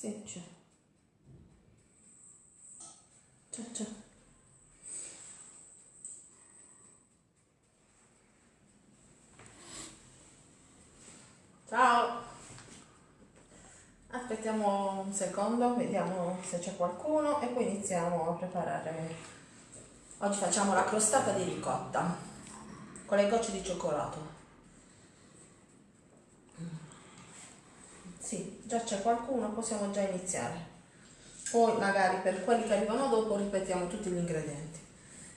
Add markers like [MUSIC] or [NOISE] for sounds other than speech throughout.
Sì, c'è. C'è, c'è. Ciao. Aspettiamo un secondo, vediamo se c'è qualcuno e poi iniziamo a preparare. Oggi facciamo la crostata di ricotta con le gocce di cioccolato. Sì, già c'è qualcuno, possiamo già iniziare. Poi magari per quelli che arrivano dopo ripetiamo tutti gli ingredienti.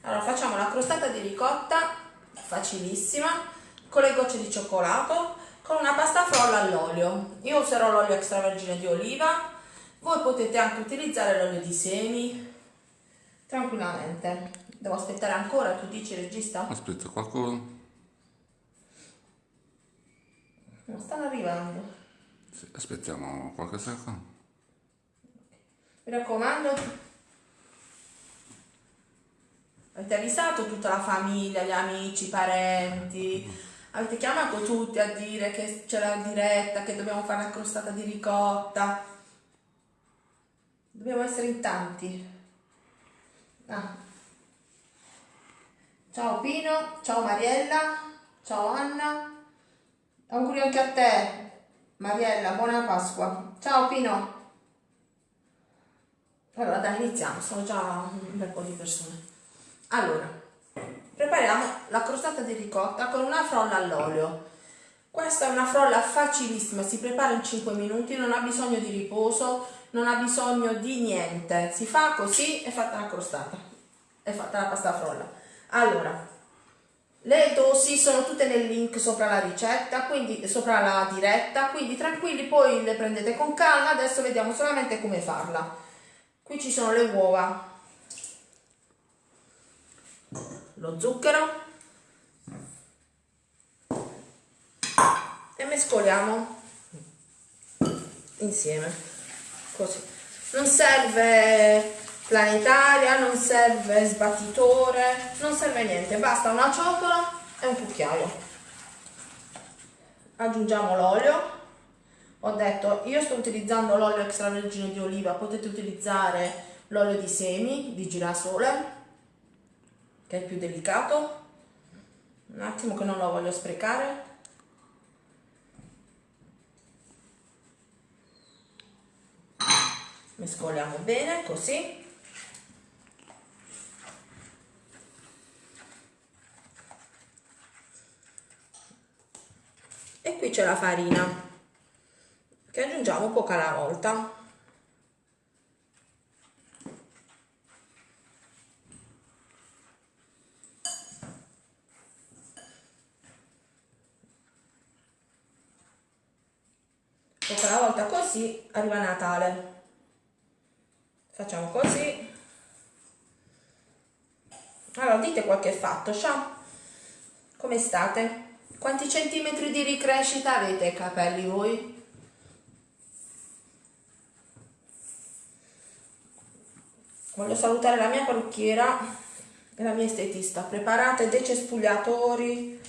Allora facciamo la crostata di ricotta, facilissima, con le gocce di cioccolato, con una pasta frolla all'olio. Io userò l'olio extravergine di oliva, voi potete anche utilizzare l'olio di semi, tranquillamente. Devo aspettare ancora, tu dici regista? Aspetta, qualcuno? Non stanno arrivando. Sì, aspettiamo qualche secondo. Mi raccomando, avete avvisato tutta la famiglia, gli amici, i parenti, avete chiamato tutti a dire che c'è la diretta, che dobbiamo fare la crostata di ricotta. Dobbiamo essere in tanti. Ah. Ciao Pino, ciao Mariella, ciao Anna. Auguri anche a te, Mariella, buona Pasqua. Ciao Pino. Allora dai, iniziamo, sono già un bel po' di persone. Allora, prepariamo la crostata di ricotta con una frolla all'olio. Questa è una frolla facilissima, si prepara in 5 minuti, non ha bisogno di riposo, non ha bisogno di niente. Si fa così e fatta la crostata, è fatta la pasta frolla. Allora, le dosi sono tutte nel link sopra la ricetta, quindi sopra la diretta, quindi tranquilli, poi le prendete con calma, adesso vediamo solamente come farla. Qui ci sono le uova, lo zucchero e mescoliamo insieme, così. Non serve planetaria, non serve sbattitore, non serve niente, basta una ciotola e un cucchiaio. Aggiungiamo l'olio. Ho detto io sto utilizzando l'olio extravergine di oliva. Potete utilizzare l'olio di semi di girasole che è più delicato. Un attimo che non lo voglio sprecare. Mescoliamo bene così e qui c'è la farina che aggiungiamo poco alla volta. Poco alla volta così arriva Natale. Facciamo così. Allora dite qualche fatto ciao come state? Quanti centimetri di ricrescita avete i capelli voi? voglio salutare la mia parrucchiera e la mia estetista. Preparate dei cespugliatori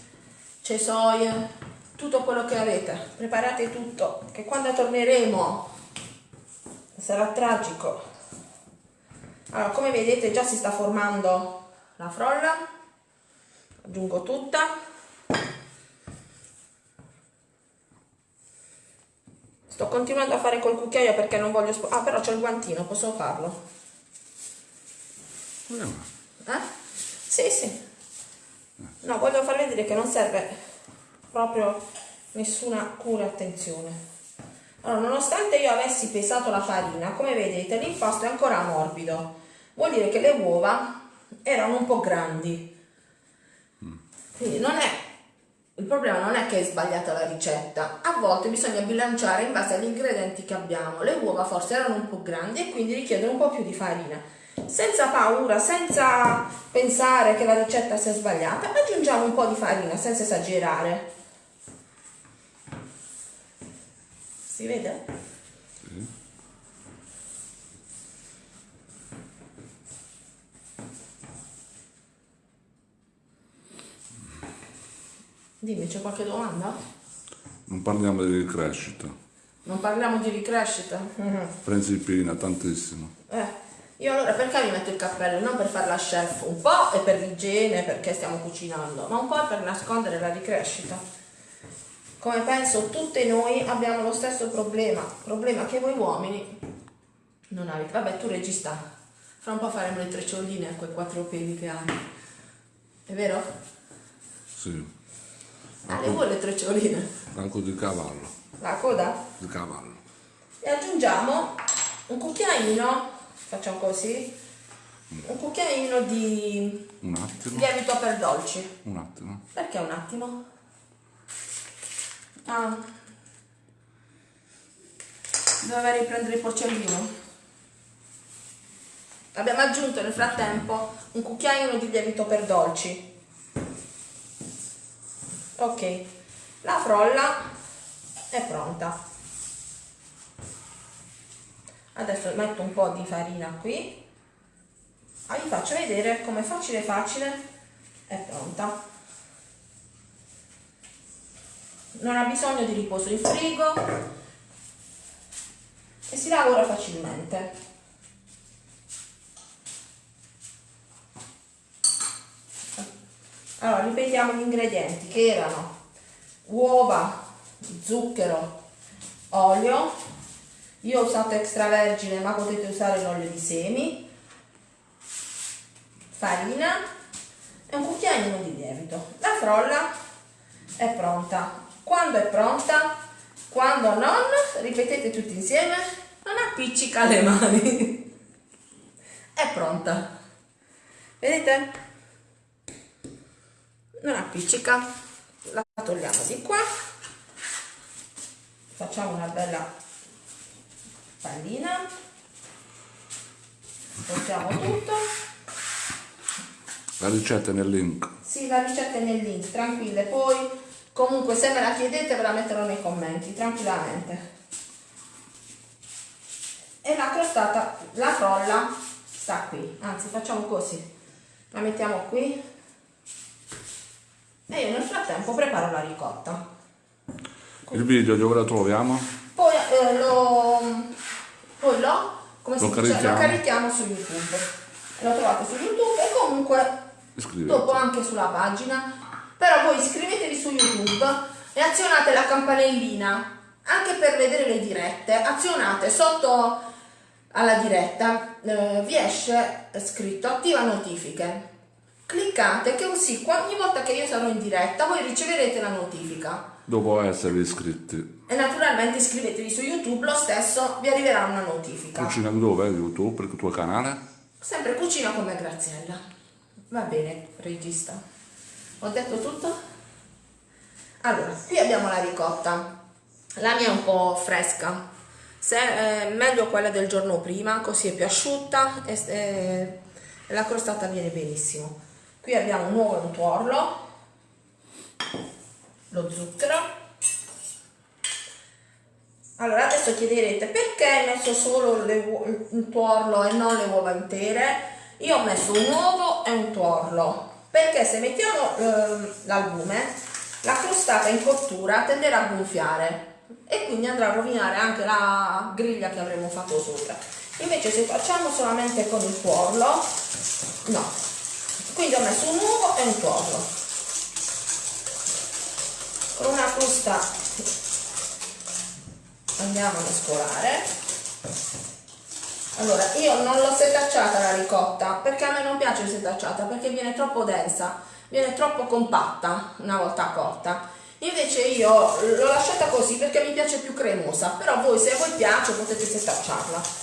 cesoie tutto quello che avete. Preparate tutto che quando torneremo sarà tragico. Allora come vedete già si sta formando la frolla. Aggiungo tutta sto continuando a fare col cucchiaio perché non voglio ah però c'è il guantino posso farlo eh? Sì, sì. No, voglio far vedere che non serve proprio nessuna cura e attenzione. Allora, nonostante io avessi pesato la farina, come vedete l'impasto è ancora morbido. Vuol dire che le uova erano un po' grandi. Quindi non è, il problema non è che è sbagliata la ricetta, a volte bisogna bilanciare in base agli ingredienti che abbiamo. Le uova forse erano un po' grandi e quindi richiedono un po' più di farina senza paura, senza pensare che la ricetta sia sbagliata, aggiungiamo un po' di farina senza esagerare. Si vede? Dimmi, c'è qualche domanda? Non parliamo di crescita. Non parliamo di ricrescita. Mhm. Principina, tantissimo. Eh, io allora perché mi metto il cappello? Non per fare la chef, un po' è per l'igiene, perché stiamo cucinando, ma un po' è per nascondere la ricrescita. Come penso tutte noi abbiamo lo stesso problema, problema che voi uomini non avete. Vabbè, tu regista, fra un po' faremo le treccioline a quei quattro peli che hai. È vero? Sì. Le vuoi le treccioline? Anche di cavallo. La coda? Di cavallo. E aggiungiamo un cucchiaino, facciamo così, un cucchiaino di Un attimo. lievito per dolci. Un attimo. Perché un attimo? Ah. Doveva riprendere il porcellino. Abbiamo aggiunto nel frattempo un cucchiaino di lievito per dolci. Ok, la frolla è pronta. Adesso metto un po' di farina qui. Ah, vi faccio vedere come facile facile è pronta. Non ha bisogno di riposo in frigo e si lavora facilmente. Allora, ripetiamo gli ingredienti che erano uova, zucchero, olio, io ho usato extravergine ma potete usare l'olio di semi, farina e un cucchiaino di lievito. La frolla è pronta. Quando è pronta? Quando non, ripetete tutti insieme, non appiccica le mani. [LAUGHS] È pronta. Vedete? Non appiccica. La togliamo di qua. Facciamo una bella pallina. Portiamo tutto. La ricetta è nel link. Sì, la ricetta è nel link, tranquille. Poi, comunque, se me la chiedete, ve la metterò nei commenti, tranquillamente. E la crostata, la frolla, sta qui. Anzi, facciamo così. La mettiamo qui. E io nel frattempo preparo la ricotta. Il video dove lo troviamo? Poi eh, lo, poi lo, come Lo dice, lo carichiamo. carichiamo su YouTube. Lo trovate su YouTube e comunque Iscrivetevi. dopo anche sulla pagina. Però voi iscrivetevi su YouTube e azionate la campanellina anche per vedere le dirette. Azionate sotto alla diretta, eh, vi esce scritto attiva notifiche. Cliccate che così ogni volta che io sarò in diretta voi riceverete la notifica. Dopo esservi iscritti. E naturalmente iscrivetevi su YouTube, lo stesso vi arriverà una notifica. Cucina dove? YouTube, il tuo canale? Sempre cucina come Graziella. Va bene, regista. Ho detto tutto? Allora, qui abbiamo la ricotta. La mia è un po' fresca. Se, è meglio quella del giorno prima, così è più asciutta e, e la crostata viene benissimo. Qui abbiamo un uovo e un tuorlo, lo zucchero. Allora, adesso chiederete perché hai messo solo il tuorlo e non le uova intere? Io ho messo un uovo e un tuorlo perché se mettiamo ehm, l'albume, la crostata in cottura tenderà a gonfiare e quindi andrà a rovinare anche la griglia che avremo fatto sopra. Invece se facciamo solamente con il tuorlo, no. Quindi ho messo un uovo e un tuorlo. Con una frusta andiamo a mescolare allora io non l'ho setacciata la ricotta perché a me non piace setacciata perché viene troppo densa viene troppo compatta una volta cotta invece io l'ho lasciata così perché mi piace più cremosa però voi se a voi piace potete setacciarla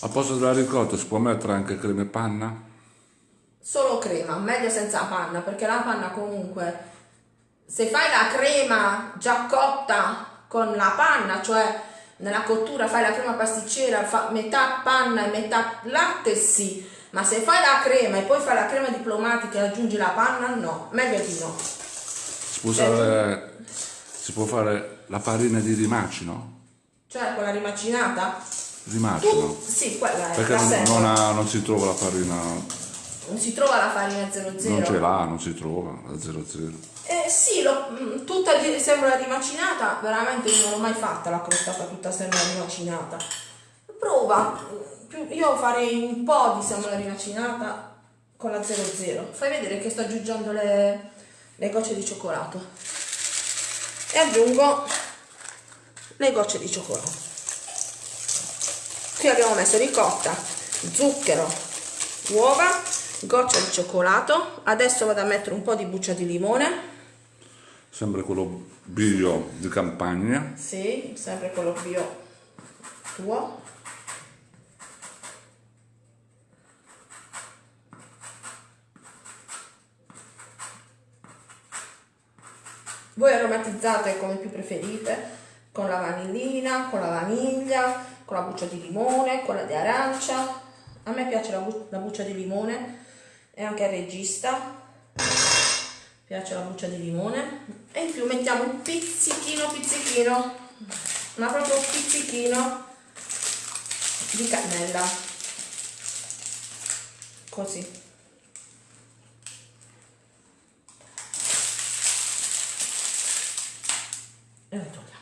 Al posto della ricotta si può mettere anche crema e panna? Solo crema meglio senza panna perché la panna comunque se fai la crema già cotta con la panna, cioè nella cottura fai la crema pasticcera, fa metà panna e metà latte, sì, ma se fai la crema e poi fai la crema diplomatica e aggiungi la panna, no, meglio di no. Può, usare, si può fare la farina di rimacino? Cioè quella rimacinata, Rimacino? tu, sì, quella è Perché non, non ha- non si trova la farina, Non si trova la farina 00. non ce l'ha, non si trova la 00. Eh sì, lo, mm, tutta di semola rimacinata, veramente non l'ho mai fatta la crostata tutta semola rimacinata. Prova, io farei un po' di semola rimacinata con la 00. Fai vedere che sto aggiungendo le, le gocce di cioccolato. E aggiungo le gocce di cioccolato. Qui abbiamo messo ricotta, zucchero, uova, goccia di cioccolato. Adesso vado a mettere un po' di buccia di limone. Sempre quello bio di campagna. Sì, sempre quello bio tuo. Voi aromatizzate come più preferite, con la vanillina, con la vaniglia, con la buccia di limone, quella di arancia. A me piace la, bu- la buccia di limone e anche al regista. Piace la buccia di limone. E in più mettiamo un pizzichino pizzichino. Ma proprio un pizzichino di cannella. Così. E lo togliamo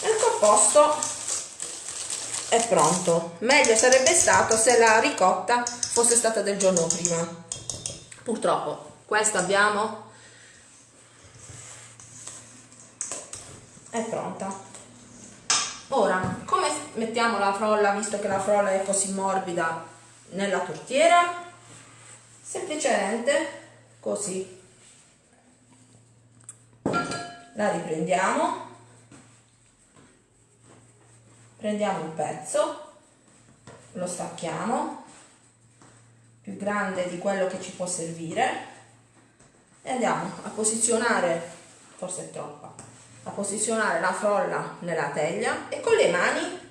e il composto è pronto. Meglio sarebbe stato se la ricotta fosse stata del giorno prima. Purtroppo questa abbiamo. È pronta. Ora come mettiamo la frolla visto che la frolla è così morbida nella tortiera? Semplicemente così. La riprendiamo prendiamo un pezzo lo stacchiamo più grande di quello che ci può servire e andiamo a posizionare forse è troppa a posizionare la frolla nella teglia e con le mani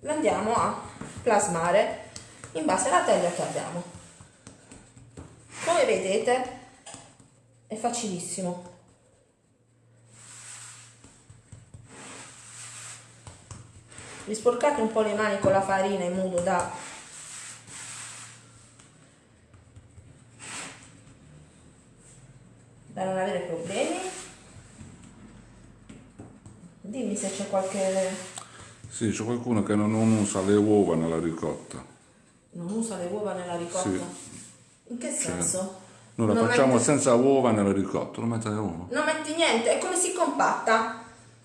la andiamo a plasmare in base alla teglia che abbiamo. Come vedete è facilissimo vi sporcate un po' le mani con la farina in modo da da non avere problemi dimmi se c'è qualche Sì, c'è qualcuno che non usa le uova nella ricotta. non usa le uova nella ricotta Sì. in che senso? Noi la Non facciamo metti- senza uova nella ricotta, non mette le uova. non metti niente, è come si compatta.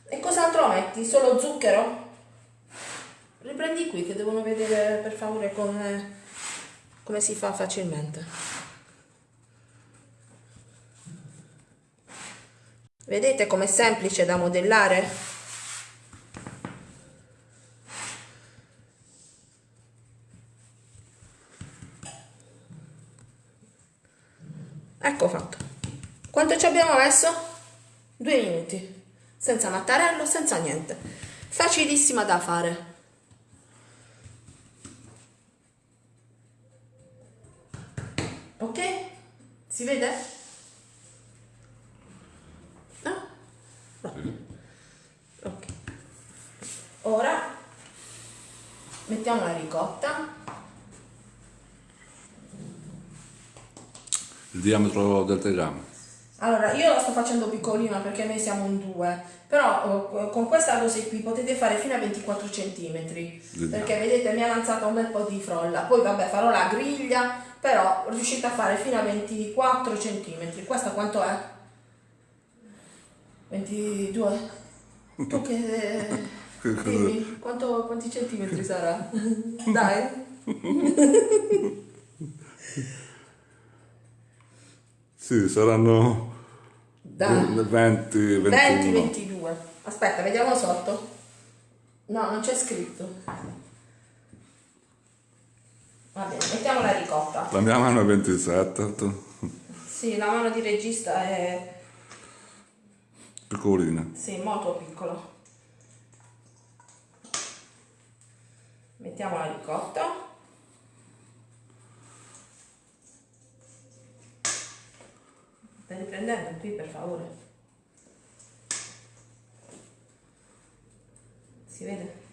E cos'altro metti? Solo zucchero? Riprendi qui che devono vedere per favore come, come si fa facilmente. Vedete com'è semplice da modellare? Ecco fatto. Quanto ci abbiamo messo? Due minuti. Senza mattarello, senza niente. Facilissima da fare. Ok? Si vede? No? No. Ok. Ora mettiamo la ricotta. Il diametro del tegame. Allora, io la sto facendo piccolina perché noi siamo in due, però eh, con questa dose qui potete fare fino a 24 cm, perché vedete mi è avanzata un bel po' di frolla, poi vabbè farò la griglia, però riuscite a fare fino a 24 cm, questa quanto è? 22? [LAUGHS] Tu che... Dimmi, quanto, quanti centimetri sarà? [LAUGHS] Dai. [LAUGHS] Sì, saranno Dai. 20, 21. 20, 22. Aspetta, vediamo sotto. No, non c'è scritto. Va bene, mettiamo la ricotta. La mia mano è 27, tu- Sì, la mano di regista è piccolina. sì, molto piccolo. Mettiamo la ricotta. Riprendendo qui per favore? Si vede?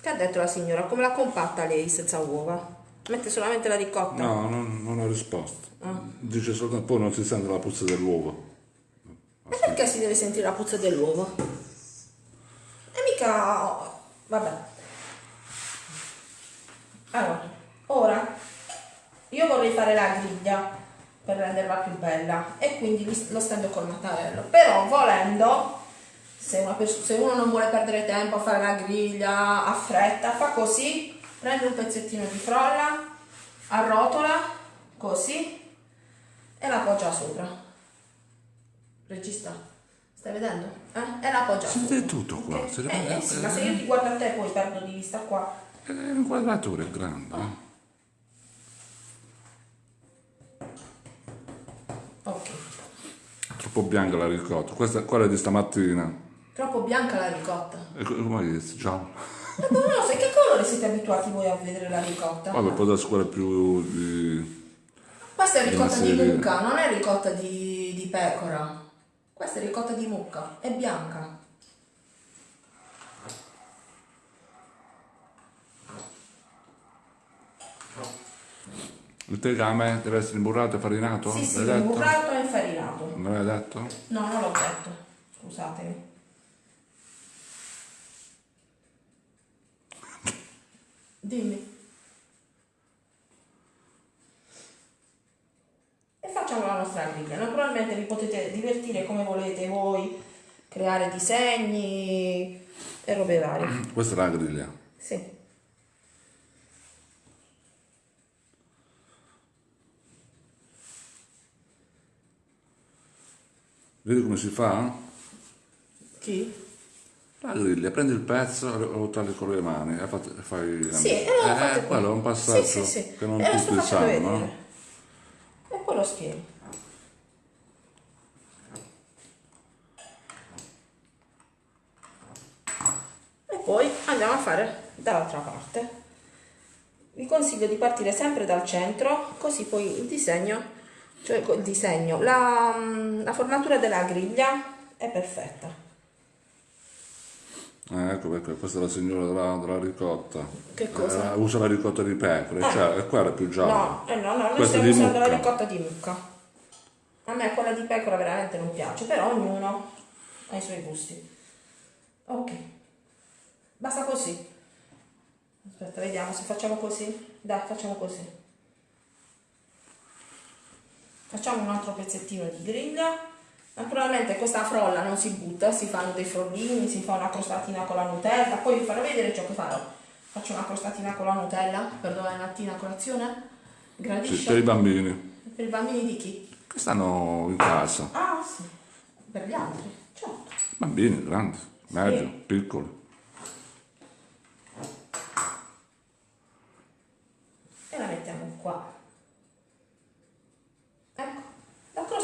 Che ha detto la signora? Come la compatta lei senza uova? Mette solamente la ricotta? No, non, non ho risposto. Dice soltanto poi non si sente la puzza dell'uovo. E perché si deve sentire la puzza dell'uovo? E mica... Vabbè. Allora, ora io vorrei fare la griglia per renderla più bella e quindi lo stendo col mattarello. Però volendo, se, se uno non vuole perdere tempo a fare la griglia a fretta, fa così, prende un pezzettino di frolla, arrotola, così, e la appoggia sopra. Regista, stai vedendo? Eh? E la appoggia Si sopra. vede tutto qua. Ok? si Eh, eh sì, ma se io ti guardo a te poi perdo di vista qua. Eh, L'inquadratura è grande. eh. Ok. Troppo bianca la ricotta. Questa, quella di stamattina. Troppo bianca la ricotta. E co- come dici? Giallo. Ma non lo so, che colore siete abituati voi a vedere la ricotta? Vabbè, può darsi quella più di... Questa è ricotta di mucca, non è ricotta di, di pecora. Questa è ricotta di mucca, è bianca. Il tegame deve essere imburrato e farinato? Sì, sì, L'hai detto? burrato e infarinato. Non l'hai detto? No, non l'ho detto. Scusatemi. [LAUGHS] Dimmi. E facciamo la nostra griglia. Naturalmente vi potete divertire come volete voi, creare disegni e robe varie. Questa è la griglia. Sì. Vedi come si fa? Chi? La griglia, prendi il pezzo e lo tagli con le mani e fai... Sì, e lo fate qui. quello è un passaggio Sì, sì, sì. che non E sto tutti sanno, no? E poi lo spiego. E poi andiamo a fare dall'altra parte. Vi consiglio di partire sempre dal centro, così poi il disegno, cioè il disegno, la, la formatura della griglia è perfetta. Eh, ecco perché questa è la signora della, della ricotta. Che cosa? Eh, usa la ricotta di pecora, Ah. cioè, quella è più gialla. No, eh no, no, noi Questa stiamo usando la ricotta di mucca. A me quella di pecora veramente non piace, però ognuno ha i suoi gusti. Ok. Basta così. Aspetta, vediamo se facciamo così. Dai, facciamo così. Facciamo un altro pezzettino di griglia. Naturalmente questa frolla non si butta, si fanno dei frollini, si fa una crostatina con la Nutella, poi vi farò vedere ciò che farò. Faccio una crostatina con la Nutella per domani mattina a colazione. Sì, Gradisce? per i bambini Per i bambini di chi? che stanno in casa. Ah sì, per gli altri, certo. Bambini, grandi, medio, Sì. piccoli. E la mettiamo qua. Ecco,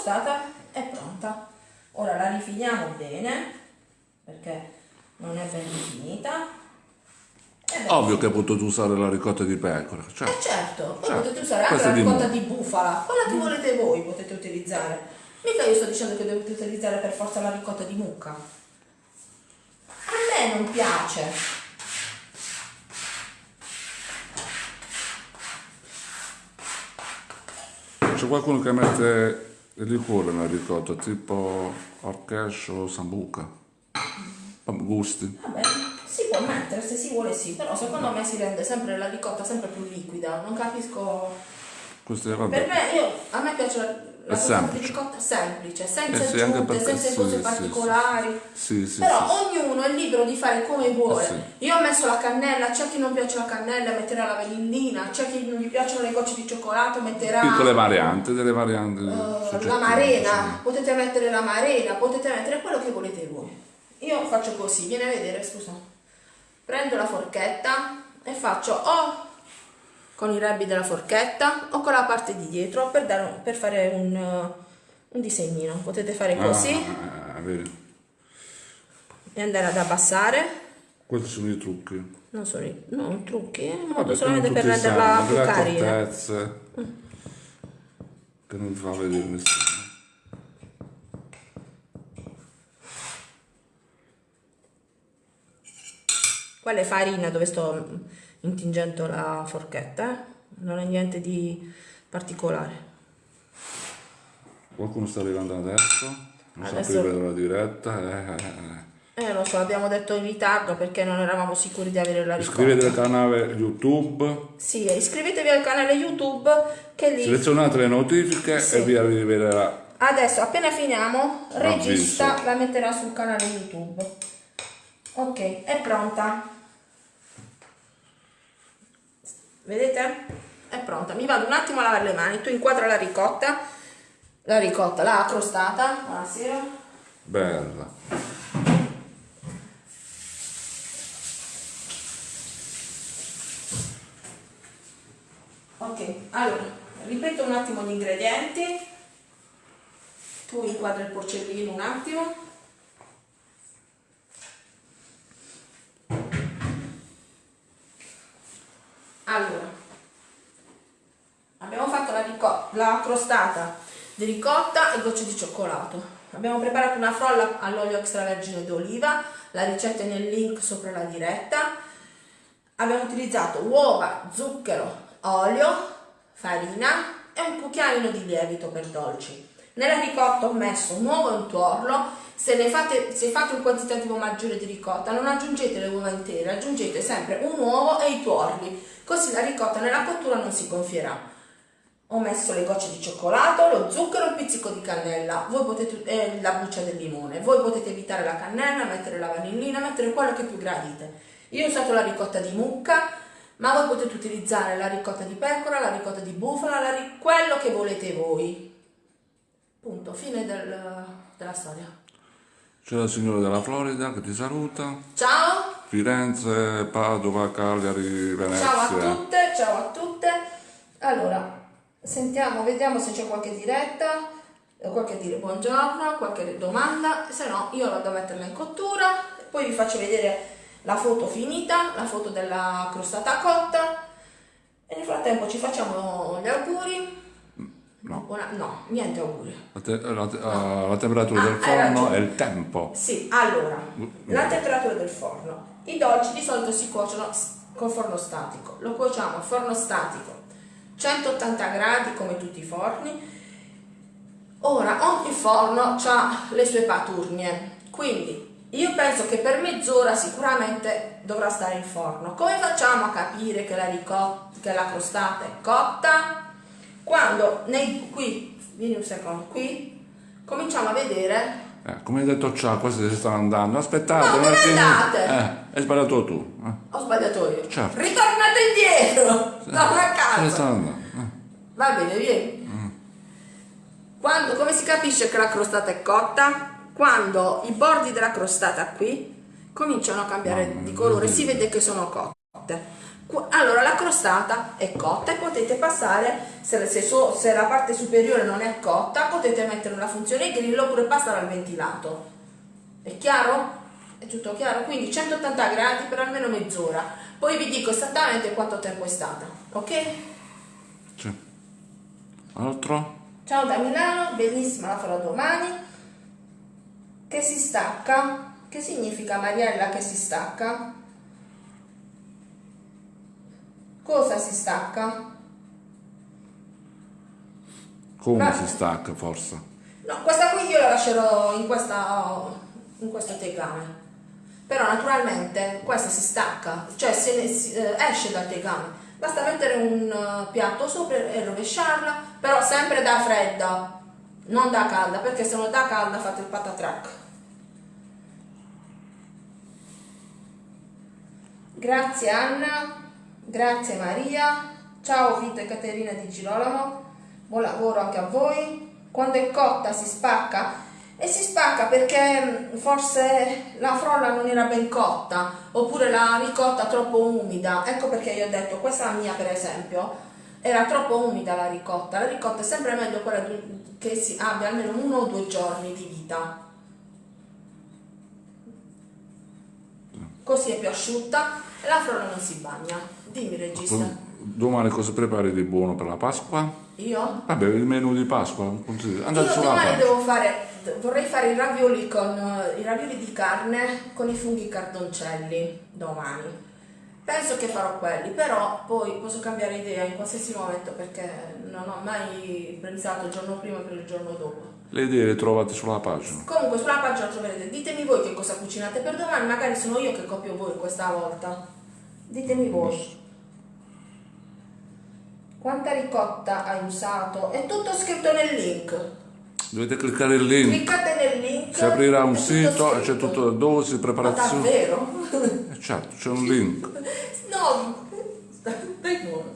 la crostata è pronta. Ora la rifiniamo bene, perché non è ben rifinita. Beh, Ovvio che potuto usare la ricotta di pecora, cioè, Eh certo, poi Certo. potete usare anche Questa la di ricotta mucca. di bufala, quella che volete voi potete utilizzare. Mica io sto dicendo che dovete utilizzare per forza la ricotta di mucca. A me non piace. c'è qualcuno che mette liquore nella ricotta, tipo orchescio o sambuca. Gusti. Vabbè, si può mettere se si vuole sì, però secondo me si rende sempre la ricotta sempre più liquida. Non capisco. Questi, Per vabbè. me, io, a me piace la, semplice. ricotta semplice, senza Eh sì, aggiunte, senza sì, cose sì, particolari. Sì, sì, Però ognuno è libero di fare come vuole. Eh. Io ho messo la cannella, c'è chi non piace la cannella, metterà la vanillina, c'è chi non gli piacciono le gocce di cioccolato, metterà Piccole varianti, delle varianti. soggettive, la marena, potete mettere la marena, potete mettere quello che volete voi. Io faccio così, vieni a vedere, scusa. Prendo la forchetta e faccio o con i rebbi della forchetta o con la parte di dietro per, dare un- per fare un, eh, un disegnino. Potete fare così Ah, e andare ad abbassare. Questi sono i trucchi. Non sono i non trucchi, modo Vabbè, solamente per renderla più carina. accortezze che non fa vedere nessuno. Quella è farina dove sto intingendo la forchetta. eh. non è niente di particolare. Qualcuno sta arrivando adesso, non Adesso- sa aprire la diretta. eh, eh, eh. Eh, lo so, abbiamo detto in ritardo perché non eravamo sicuri di avere la ricotta. Iscrivetevi al canale YouTube, Sì, iscrivetevi al canale YouTube che lì selezionate le notifiche Sì. e vi arriverà. adesso appena finiamo regista la metterà sul canale YouTube. Ok, è pronta. Vedete? È pronta. Mi vado un attimo a lavare le mani. Tu inquadra la ricotta. La ricotta, la crostata. Buonasera. Bella. Ok, allora, ripeto un attimo gli ingredienti. Tu inquadra il porcellino un attimo. Allora, abbiamo fatto la, la crostata di ricotta e gocce di cioccolato. Abbiamo preparato una frolla all'olio extravergine d'oliva, la ricetta è nel link sopra la diretta. Abbiamo utilizzato uova, zucchero, olio, farina e un cucchiaino di lievito per dolci. Nella ricotta ho messo un uovo un tuorlo. Se, fate, se fate un quantitativo maggiore di ricotta, non aggiungete le uova intere, aggiungete sempre un uovo e i tuorli, così la ricotta nella cottura non si gonfierà. Ho messo le gocce di cioccolato, lo zucchero un pizzico di cannella, potete, e la buccia del limone. Voi potete evitare la cannella, mettere la vanillina, mettere quello che più gradite. Io ho usato la ricotta di mucca, ma voi potete utilizzare la ricotta di pecora, la ricotta di bufala, quello che volete voi. Punto, fine del- della storia. C'è la signora della Florida che ti saluta. Ciao, Firenze, Padova, Cagliari, Venezia. ciao a tutte, ciao a tutte. Allora, sentiamo, vediamo se c'è qualche diretta, qualche dire buongiorno, qualche domanda, se no io vado a metterla in cottura, poi vi faccio vedere la foto finita, la foto della crostata cotta e nel frattempo ci facciamo gli auguri. No. Buona- no, niente auguri. La, te- la te- ah, la temperatura Ah, del forno e il tempo. Sì, allora, la temperatura del forno. I dolci di solito si cuociono col forno statico. Lo cuociamo a forno statico 180 gradi come tutti i forni. Ora, ogni forno ha le sue paturnie, quindi io penso che per mezz'ora sicuramente dovrà stare in forno. Come facciamo a capire che la, ricot- che la crostata è cotta? Quando nei, qui, vieni un secondo, qui cominciamo a vedere Eh, come hai detto ciao, questi si stanno andando. Aspettate, No, attimo. andate? Eh, hai sbagliato tu. Eh. Ho sbagliato io. Certo. Ritornate indietro! Torna a casa! eh. Va bene, vieni. Quando, come si capisce che la crostata è cotta? Quando i bordi della crostata qui cominciano a cambiare di colore, si vede che sono cotte. Allora la crostata è cotta e potete passare, se, se so- se la parte superiore non è cotta, potete mettere la funzione grillo oppure passare al ventilato. È chiaro? È tutto chiaro? Quindi 180 gradi per almeno mezz'ora. Poi vi dico esattamente quanto tempo è stata, ok? Sì. Altro? Ciao da Milano, benissima, la farò domani. Che si stacca? Che significa Mariella che si stacca? Cosa si stacca? Come Ma- si stacca forse? No, questa qui io la lascerò in, questa, in questo tegame. Però naturalmente questa si stacca, cioè se ne- si- eh, esce dal tegame. Basta mettere un eh, piatto sopra e rovesciarla, però sempre da fredda, non da calda, perché se non da calda fate il patatrack. Grazie Anna, grazie Maria, ciao Vito e Caterina di Girolamo, buon lavoro anche a voi. Quando è cotta si spacca e si spacca perché mh, forse la frolla non era ben cotta oppure la ricotta troppo umida. Ecco perché io ho detto questa mia per esempio era troppo umida la ricotta. La ricotta è sempre meglio quella che si abbia almeno uno o due giorni di vita. Così è più asciutta e la frolla non si bagna. Dimmi regista. Domani cosa prepari di buono per la Pasqua? Io? Vabbè, il menù di Pasqua. Andate Io domani devo fare, vorrei fare i ravioli con i ravioli di carne con i funghi cardoncelli domani. Penso che farò quelli, però poi posso cambiare idea in qualsiasi momento perché non ho mai pensato il giorno prima per il giorno dopo. Le idee le trovate sulla pagina. Comunque sulla pagina troverete, ditemi voi che cosa cucinate per domani, magari sono io che copio voi questa volta. Ditemi voi. Quanta ricotta hai usato? È tutto scritto nel link. Dovete cliccare il link. Cliccate nel link. Si aprirà un sito e c'è tutto dosi, Ma preparazione. davvero? Eh, certo, c'è un link. [LAUGHS] No, stai buono.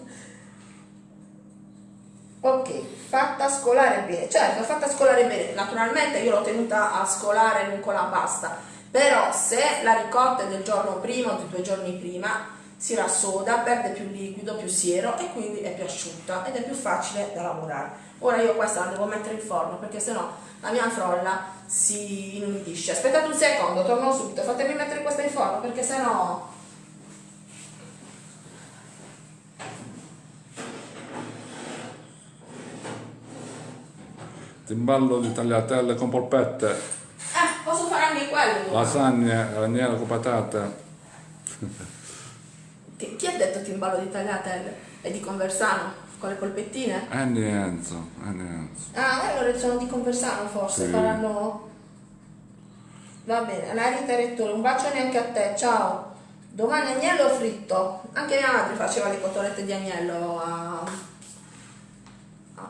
Ok, fatta scolare bene. Certo, fatta scolare bene. Naturalmente io l'ho tenuta a scolare non con la pasta. Però se la ricotta è del giorno prima o di due giorni prima, si rassoda, perde più liquido, più siero e quindi è più asciutta ed è più facile da lavorare. Ora io questa la devo mettere in forno perché sennò la mia frolla si inumidisce. Aspettate un secondo, torno subito. Fatemi mettere questa in forno perché sennò Timballo di tagliatelle con polpette, Eh, posso fare anche quello. lasagne, ragnello con patate. [LAUGHS] Ti- Chi ha detto timballo di tagliatelle? È di Conversano? Con le polpettine? Annie Enzo, Annie Enzo. Ah, allora sono di Conversano forse, Sì. faranno... Va bene, la Rita Rettore, un bacione anche a te, ciao. Domani agnello fritto. Anche mia madre faceva le cotolette di agnello a,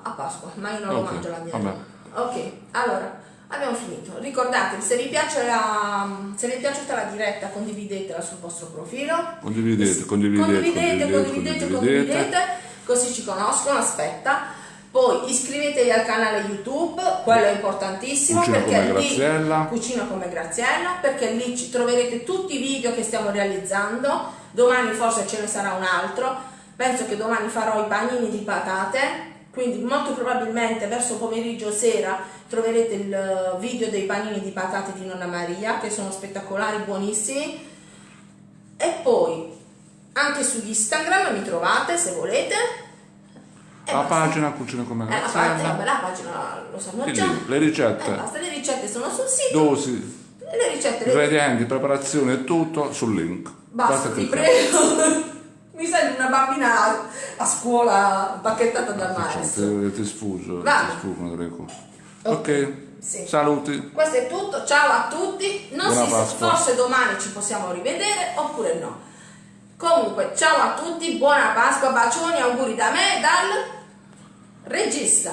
a- Pasqua, ma io non lo Ok, mangio l'agnello. Ok, allora, abbiamo finito. Ricordatevi, se vi, piace la, se vi è piaciuta la diretta, condividetela sul vostro profilo. Condividete, condividete, condividete, condividete, condividete, condividete. condividete, così ci conoscono, aspetta. Poi iscrivetevi al canale YouTube, quello è importantissimo Cucina perché come lì Graziella. Cucina come Graziella, perché lì ci troverete tutti i video che stiamo realizzando. Domani forse ce ne sarà un altro. Penso che domani farò i panini di patate, quindi molto probabilmente verso pomeriggio sera troverete il video dei panini di patate di Nonna Maria che sono spettacolari, buonissimi. E poi anche su Instagram mi trovate se volete. E La basta. pagina Cucina come Eh, la pagina, vabbè, la pagina lo sanno E già. le Eh, ricette, basta, le ricette sono sul sito. dosi, le ricette le ingredienti, preparazione e tutto sul link. Basta, ti cliccare. prego. Mi sembri una bambina a, scuola bacchettata dal maestro. Ti, ti sfuso, ti sfuggono delle cose. Ok, Sì. saluti. Questo è tutto, ciao a tutti. Non Buona si Pasqua. forse domani ci possiamo rivedere oppure no. Comunque, ciao a tutti, buona Pasqua, bacioni, auguri da me, dal regista.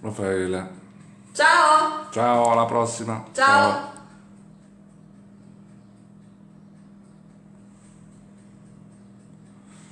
Raffaele. Ciao, Ciao, alla prossima. ciao.